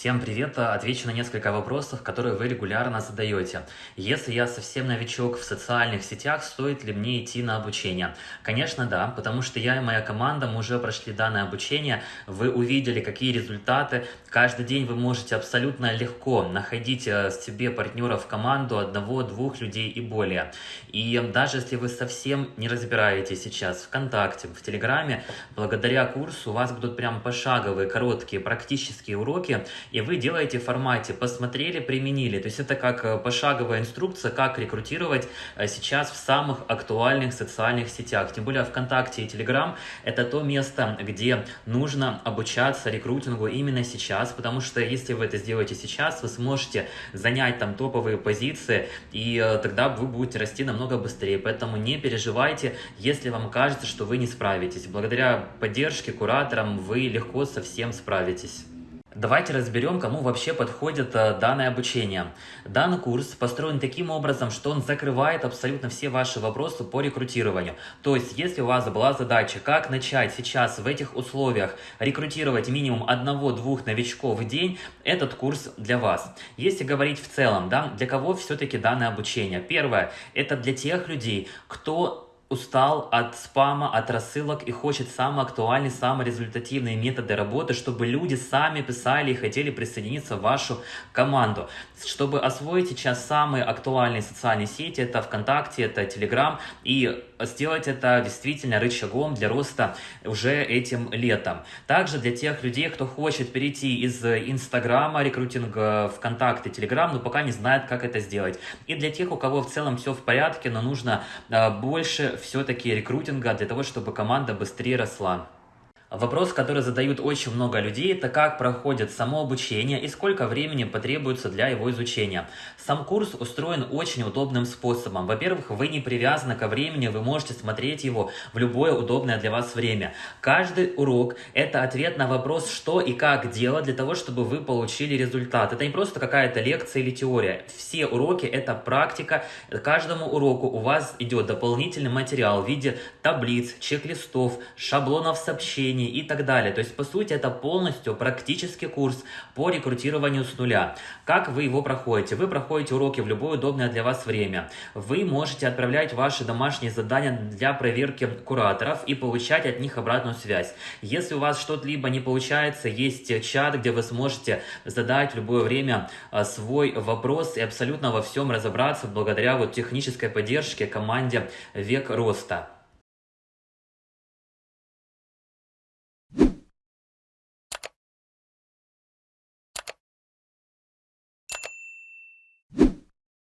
Всем привет! Отвечу на несколько вопросов, которые вы регулярно задаете. Если я совсем новичок в социальных сетях, стоит ли мне идти на обучение? Конечно, да, потому что я и моя команда, мы уже прошли данное обучение, вы увидели, какие результаты. Каждый день вы можете абсолютно легко находить э, себе партнеров в команду одного-двух людей и более. И даже если вы совсем не разбираетесь сейчас в ВКонтакте, в Телеграме, благодаря курсу у вас будут прям пошаговые, короткие, практические уроки, и вы делаете в формате «посмотрели, применили». То есть это как э, пошаговая инструкция, как рекрутировать э, сейчас в самых актуальных социальных сетях. Тем более ВКонтакте и Телеграм – это то место, где нужно обучаться рекрутингу именно сейчас, потому что если вы это сделаете сейчас, вы сможете занять там топовые позиции, и э, тогда вы будете расти намного быстрее. Поэтому не переживайте, если вам кажется, что вы не справитесь. Благодаря поддержке кураторам вы легко со всем справитесь. Давайте разберем, кому вообще подходит э, данное обучение. Данный курс построен таким образом, что он закрывает абсолютно все ваши вопросы по рекрутированию. То есть, если у вас была задача, как начать сейчас в этих условиях рекрутировать минимум одного-двух новичков в день, этот курс для вас. Если говорить в целом, да, для кого все-таки данное обучение? Первое, это для тех людей, кто устал от спама, от рассылок и хочет самые актуальные, самые результативные методы работы, чтобы люди сами писали и хотели присоединиться в вашу команду. Чтобы освоить сейчас самые актуальные социальные сети, это ВКонтакте, это Телеграм, и сделать это действительно рычагом для роста уже этим летом. Также для тех людей, кто хочет перейти из Инстаграма, рекрутинга ВКонтакте, Телеграм, но пока не знает, как это сделать. И для тех, у кого в целом все в порядке, но нужно а, больше все-таки рекрутинга для того, чтобы команда быстрее росла. Вопрос, который задают очень много людей, это как проходит само обучение и сколько времени потребуется для его изучения. Сам курс устроен очень удобным способом. Во-первых, вы не привязаны ко времени, вы можете смотреть его в любое удобное для вас время. Каждый урок – это ответ на вопрос, что и как делать для того, чтобы вы получили результат. Это не просто какая-то лекция или теория. Все уроки – это практика. Каждому уроку у вас идет дополнительный материал в виде таблиц, чек-листов, шаблонов сообщений, обучении и так далее. То есть, по сути, это полностью практический курс по рекрутированию с нуля. Как вы его проходите? Вы проходите уроки в любое удобное для вас время. Вы можете отправлять ваши домашние задания для проверки кураторов и получать от них обратную связь. Если у вас что-то либо не получается, есть чат, где вы сможете задать в любое время а, свой вопрос и абсолютно во всем разобраться благодаря вот технической поддержке команде «Век роста».